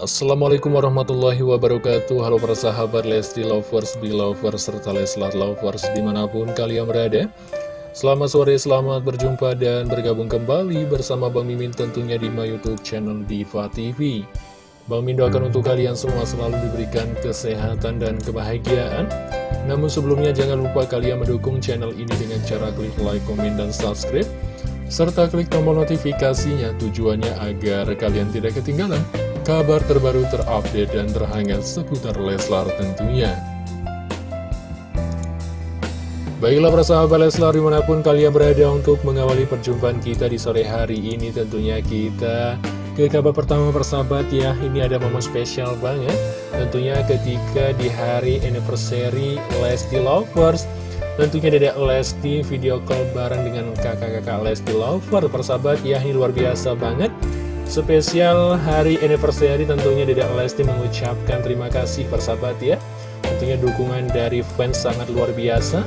Assalamualaikum warahmatullahi wabarakatuh. Halo para sahabat Lesti Lovers, Belovers, serta Leslar Lovers di mana pun kalian berada. Selamat sore, selamat berjumpa dan bergabung kembali bersama Bang Mimin tentunya di my youtube channel Diva TV Bang Mimin doakan untuk kalian semua selalu diberikan kesehatan dan kebahagiaan. Namun sebelumnya jangan lupa kalian mendukung channel ini dengan cara klik like, komen, dan subscribe serta klik tombol notifikasinya tujuannya agar kalian tidak ketinggalan kabar terbaru terupdate dan terhangat seputar Leslar tentunya. Baiklah persahabat Leslar di mana pun kalian berada untuk mengawali perjumpaan kita di sore hari ini tentunya kita ke kabar pertama persahabat ya. Ini ada momen spesial banget tentunya ketika di hari anniversary Lesti Lovers. Tentunya Dedek Lesti video call bareng dengan kakak-kakak Lesti Lover persahabat ya. Ini luar biasa banget Spesial hari anniversary tentunya Dedek Lesti mengucapkan terima kasih persahabat ya. Tentunya dukungan dari fans sangat luar biasa.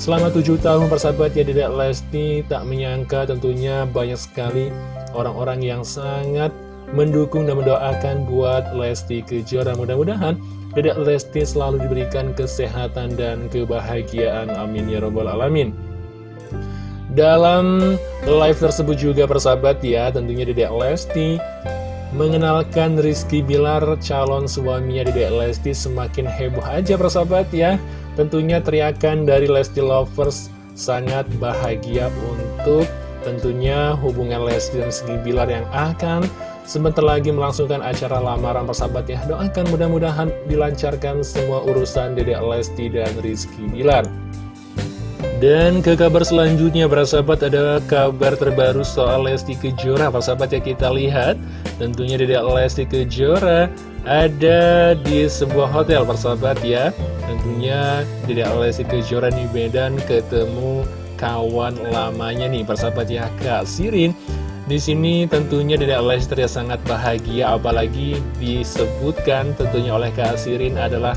Selama tujuh tahun persahabat ya Dedek Lesti tak menyangka tentunya banyak sekali orang-orang yang sangat mendukung dan mendoakan buat Lesti Kejora. Mudah-mudahan Dedek Lesti selalu diberikan kesehatan dan kebahagiaan. Amin ya robbal alamin dalam live tersebut juga persahabat ya, tentunya Dedek Lesti mengenalkan Rizky Bilar calon suaminya Dedek Lesti semakin heboh aja persahabat ya. Tentunya teriakan dari Lesti Lovers sangat bahagia untuk tentunya hubungan Lesti dan Rizky Bilar yang akan sebentar lagi melangsungkan acara lamaran persahabat ya. Doakan mudah-mudahan dilancarkan semua urusan Dedek Lesti dan Rizky Bilar. Dan ke kabar selanjutnya, para sahabat, ada kabar terbaru soal Lesti Kejora. Para sahabat ya kita lihat, tentunya Dedek Lesti Kejora ada di sebuah hotel, para sahabat ya. Tentunya Dedek Lesti Kejora di Medan ketemu kawan lamanya nih, para sahabat ya, Kak Sirin. Di sini tentunya Dedek Lesti sangat bahagia, apalagi disebutkan tentunya oleh Kak Sirin adalah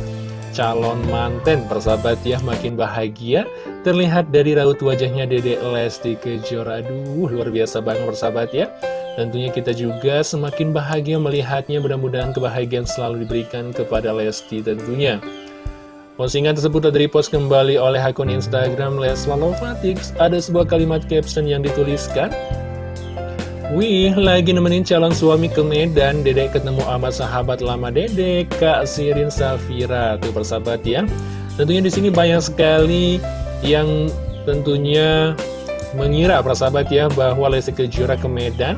calon manten. Persahabat ya makin bahagia terlihat dari raut wajahnya Dede Lesti Kejora. Aduh luar biasa banget persahabat ya. Tentunya kita juga semakin bahagia melihatnya. Mudah-mudahan kebahagiaan selalu diberikan kepada Lesti tentunya. Postingan tersebut telah post kembali oleh akun Instagram Leslar Lovatix. Ada sebuah kalimat caption yang dituliskan, Wih, lagi nemenin calon suami ke Medan, Dedek ketemu sama sahabat lama Dedek, Kak Sirin Safira. Tuh persahabat ya. Tentunya di sini banyak sekali yang tentunya mengira persahabat ya bahwa Lesti Kejora ke Medan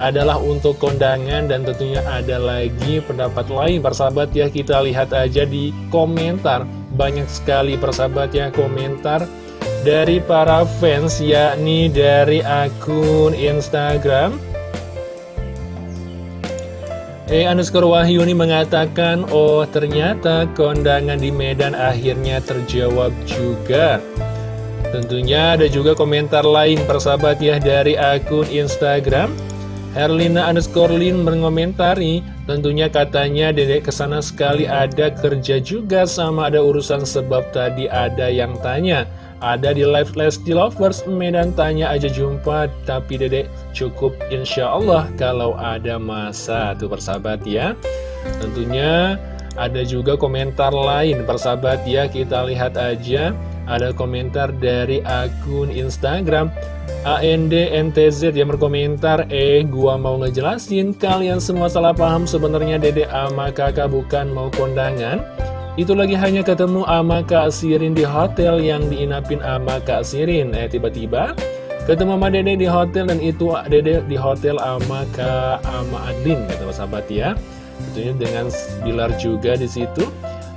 adalah untuk kondangan dan tentunya ada lagi pendapat lain persahabat ya kita lihat aja di komentar banyak sekali persahabat ya komentar dari para fans yakni dari akun Instagram. E underscore Wahyuni mengatakan Oh ternyata kondangan di Medan akhirnya terjawab juga. Tentunya ada juga komentar lain persahabat ya dari akun Instagram. Herlina underscore Lin mengomentari Tentunya katanya dedek ke sana sekali ada kerja juga sama ada urusan sebab tadi ada yang tanya ada di live Lesti Lovers Medan tanya aja jumpa. Tapi dedek cukup insya Allah Kalau ada masa. Tuh persahabat ya. Tentunya ada juga komentar lain. Persahabat ya kita lihat aja. Ada komentar dari akun Instagram ANDNTZ yang berkomentar Eh gua mau ngejelasin Kalian semua salah paham sebenarnya dedek ama kakak bukan mau kondangan itu lagi hanya ketemu sama Kak Sirin di hotel yang diinapin sama Kak Sirin. Eh tiba-tiba ketemu sama Dede di hotel dan itu Dede di hotel sama Kak sama Adlin kata sahabat ya. Tentunya dengan Bilar juga di situ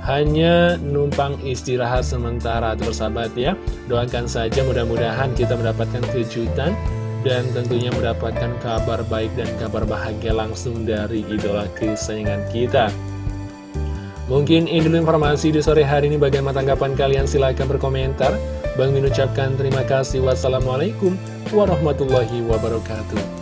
hanya numpang istirahat sementara sahabat ya. Doakan saja mudah-mudahan kita mendapatkan kejutan dan tentunya mendapatkan kabar baik dan kabar bahagia langsung dari idola kesayangan kita. Mungkin ini dulu informasi di sore hari ini bagaimana tanggapan kalian silahkan berkomentar. Bang Min ucapkan terima kasih. Wassalamualaikum warahmatullahi wabarakatuh.